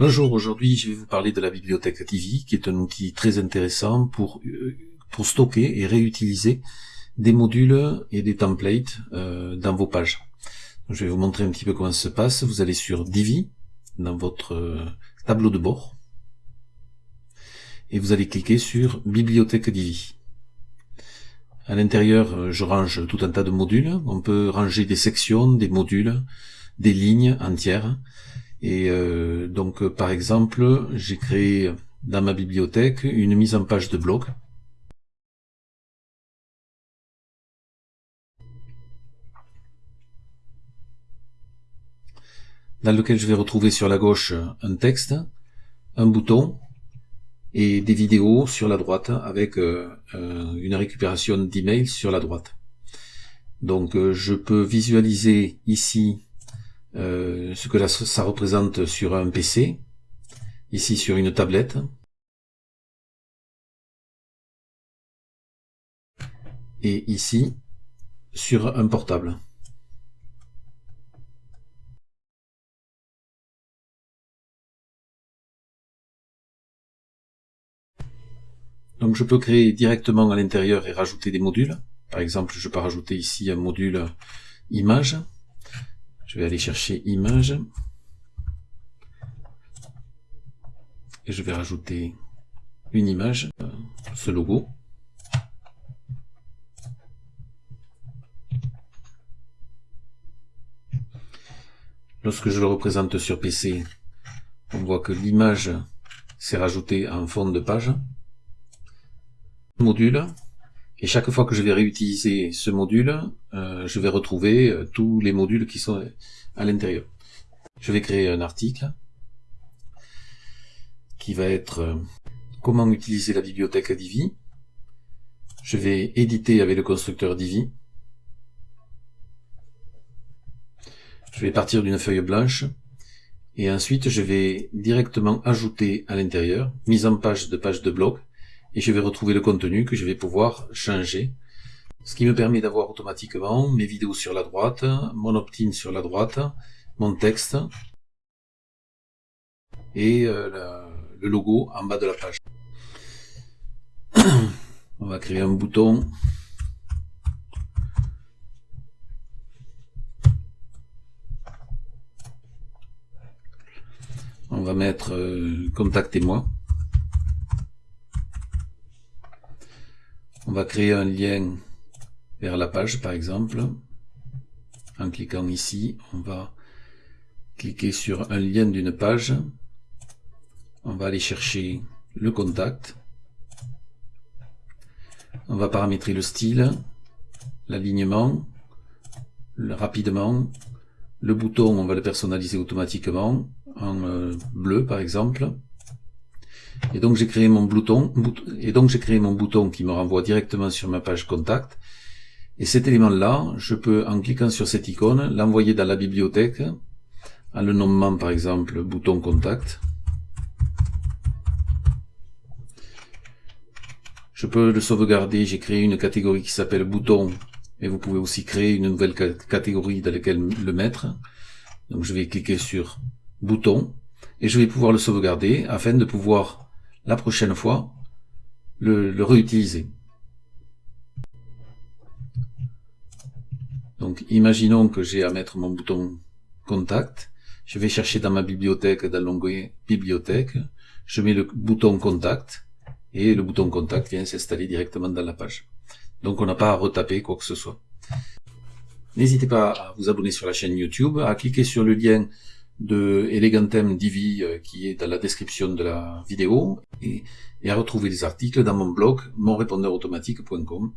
Bonjour, aujourd'hui je vais vous parler de la bibliothèque Divi, qui est un outil très intéressant pour, euh, pour stocker et réutiliser des modules et des templates euh, dans vos pages. je vais vous montrer un petit peu comment ça se passe. Vous allez sur Divi, dans votre euh, tableau de bord, et vous allez cliquer sur Bibliothèque Divi. À l'intérieur, je range tout un tas de modules. On peut ranger des sections, des modules, des lignes entières. Et euh, donc, euh, par exemple, j'ai créé dans ma bibliothèque une mise en page de blog. dans lequel je vais retrouver sur la gauche un texte, un bouton et des vidéos sur la droite avec euh, une récupération d'emails sur la droite. Donc je peux visualiser ici euh, ce que ça représente sur un PC, ici sur une tablette. Et ici sur un portable. Donc je peux créer directement à l'intérieur et rajouter des modules. Par exemple, je peux rajouter ici un module image. Je vais aller chercher image. Et je vais rajouter une image, euh, ce logo. Lorsque je le représente sur PC, on voit que l'image s'est rajoutée en fond de page. Module, et chaque fois que je vais réutiliser ce module, euh, je vais retrouver euh, tous les modules qui sont à l'intérieur. Je vais créer un article qui va être euh, comment utiliser la bibliothèque Divi. Je vais éditer avec le constructeur Divi. Je vais partir d'une feuille blanche et ensuite je vais directement ajouter à l'intérieur mise en page de page de blog et je vais retrouver le contenu que je vais pouvoir changer. Ce qui me permet d'avoir automatiquement mes vidéos sur la droite, mon opt-in sur la droite, mon texte et euh, le logo en bas de la page. On va créer un bouton on va mettre euh, contactez-moi On va créer un lien vers la page par exemple. En cliquant ici, on va cliquer sur un lien d'une page. On va aller chercher le contact. On va paramétrer le style, l'alignement, rapidement. Le bouton, on va le personnaliser automatiquement en euh, bleu par exemple. Et donc j'ai créé mon bouton, et donc j'ai créé mon bouton qui me renvoie directement sur ma page contact. Et cet élément-là, je peux, en cliquant sur cette icône, l'envoyer dans la bibliothèque, en le nommant par exemple bouton contact. Je peux le sauvegarder, j'ai créé une catégorie qui s'appelle bouton, mais vous pouvez aussi créer une nouvelle catégorie dans laquelle le mettre. Donc je vais cliquer sur bouton, et je vais pouvoir le sauvegarder afin de pouvoir la prochaine fois le, réutiliser. Donc imaginons que j'ai à mettre mon bouton contact, je vais chercher dans ma bibliothèque, dans l'onglet bibliothèque, je mets le bouton contact et le bouton contact vient s'installer directement dans la page. Donc on n'a pas à retaper quoi que ce soit. N'hésitez pas à vous abonner sur la chaîne YouTube, à cliquer sur le lien de Elegantem Divi euh, qui est dans la description de la vidéo et, à retrouver les articles dans mon blog monrépondeurautomatique.com.